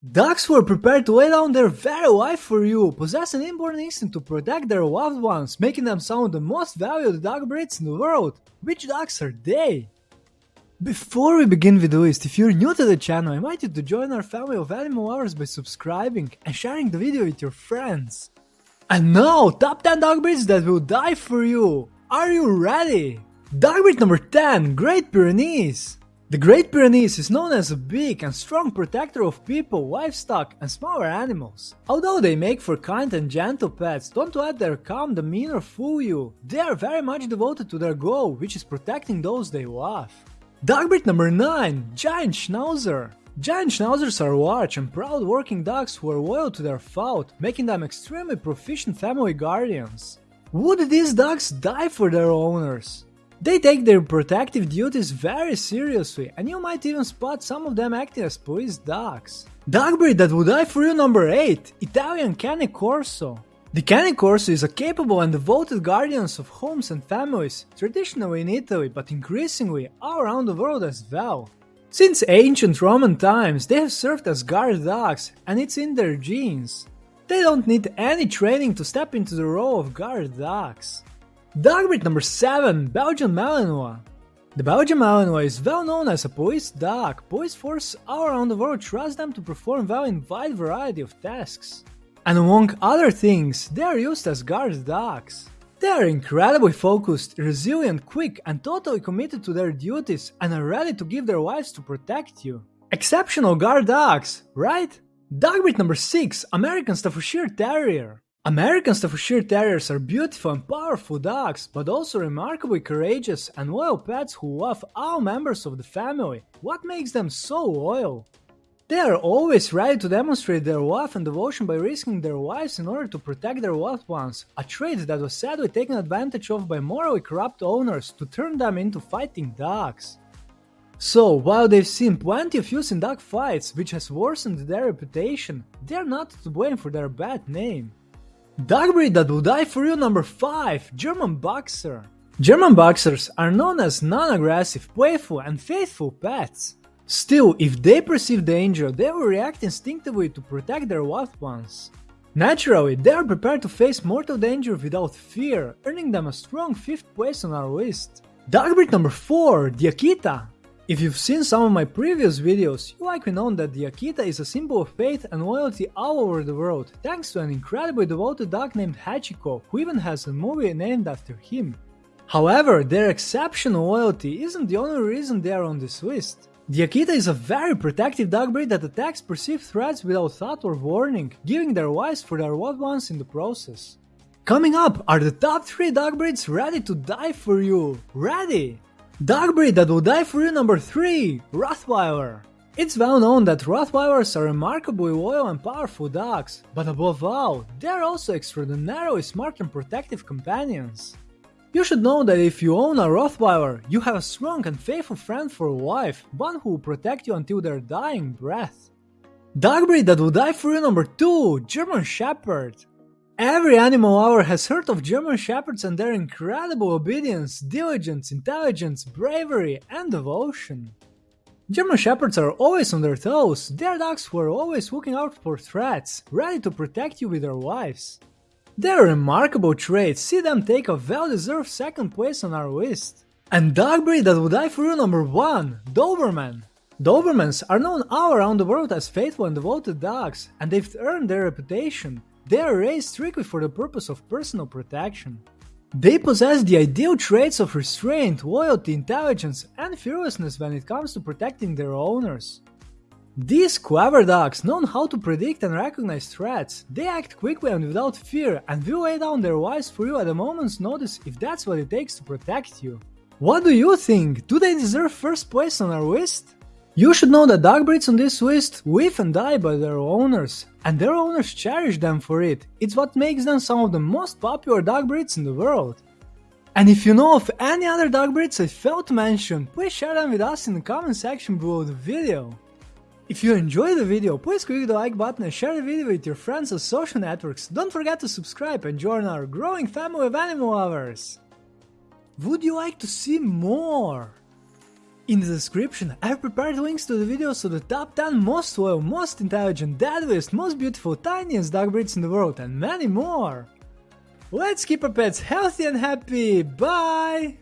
Dogs were prepared to lay down their very life for you, possess an inborn instinct to protect their loved ones, making them some of the most valued dog breeds in the world. Which dogs are they? Before we begin with the list, if you're new to the channel, I invite you to join our family of animal lovers by subscribing and sharing the video with your friends. And now, top 10 dog breeds that will die for you! Are you ready? Dog breed number 10, Great Pyrenees! The Great Pyrenees is known as a big and strong protector of people, livestock and smaller animals. Although they make for kind and gentle pets, don't let their calm demeanor fool you. They are very much devoted to their goal, which is protecting those they love. Dog breed number 9, Giant Schnauzer. Giant Schnauzers are large and proud working dogs who are loyal to their fault, making them extremely proficient family guardians. Would these dogs die for their owners? They take their protective duties very seriously, and you might even spot some of them acting as police dogs. Dog breed that would die for you number 8, Italian Cane Corso. The Cane Corso is a capable and devoted guardians of homes and families, traditionally in Italy but increasingly all around the world as well. Since ancient Roman times, they have served as guard dogs, and it's in their genes. They don't need any training to step into the role of guard dogs. Dog breed number 7, Belgian Malinois. The Belgian Malinois is well known as a police dog. Police forces all around the world trust them to perform well in wide variety of tasks. And among other things, they are used as guard dogs. They are incredibly focused, resilient, quick, and totally committed to their duties and are ready to give their lives to protect you. Exceptional guard dogs, right? Dog breed number 6, American Staffordshire Terrier. American Staffordshire Terriers are beautiful and powerful dogs, but also remarkably courageous and loyal pets who love all members of the family. What makes them so loyal? They are always ready to demonstrate their love and devotion by risking their lives in order to protect their loved ones, a trait that was sadly taken advantage of by morally corrupt owners to turn them into fighting dogs. So, while they've seen plenty of use in dog fights, which has worsened their reputation, they're not to blame for their bad name. Dog breed that will die for you number 5, German Boxer. German Boxers are known as non-aggressive, playful and faithful pets. Still, if they perceive danger, they will react instinctively to protect their loved ones. Naturally, they are prepared to face mortal danger without fear, earning them a strong 5th place on our list. Dog breed number 4, the Akita. If you've seen some of my previous videos, you likely know that the Akita is a symbol of faith and loyalty all over the world, thanks to an incredibly devoted dog named Hachiko, who even has a movie named after him. However, their exceptional loyalty isn't the only reason they are on this list. The Akita is a very protective dog breed that attacks perceived threats without thought or warning, giving their lives for their loved ones in the process. Coming up are the top 3 dog breeds ready to die for you. Ready! Dog breed that will die for you number 3, Rottweiler. It's well known that Rottweilers are remarkably loyal and powerful dogs, but above all, they are also extraordinarily smart and protective companions. You should know that if you own a Rottweiler, you have a strong and faithful friend for life, one who will protect you until their dying breath. Dog breed that will die for you number 2, German Shepherd. Every animal lover has heard of German Shepherds and their incredible obedience, diligence, intelligence, bravery, and devotion. German Shepherds are always on their toes, they're dogs who are always looking out for threats, ready to protect you with their lives. Their remarkable traits see them take a well-deserved second place on our list. And dog breed that would die for you number 1, Doberman. Dobermans are known all around the world as faithful and devoted dogs, and they've earned their reputation. They are raised strictly for the purpose of personal protection. They possess the ideal traits of restraint, loyalty, intelligence, and fearlessness when it comes to protecting their owners. These clever dogs know how to predict and recognize threats. They act quickly and without fear and will lay down their lives for you at a moment's notice if that's what it takes to protect you. What do you think? Do they deserve first place on our list? You should know that dog breeds on this list live and die by their owners, and their owners cherish them for it. It's what makes them some of the most popular dog breeds in the world. And if you know of any other dog breeds I failed to mention, please share them with us in the comment section below the video. If you enjoyed the video, please click the like button and share the video with your friends on social networks. Don't forget to subscribe and join our growing family of animal lovers. Would you like to see more? In the description, I've prepared links to the videos of the top 10 most loyal, most intelligent, deadliest, most beautiful, tiniest dog breeds in the world and many more! Let's keep our pets healthy and happy, bye!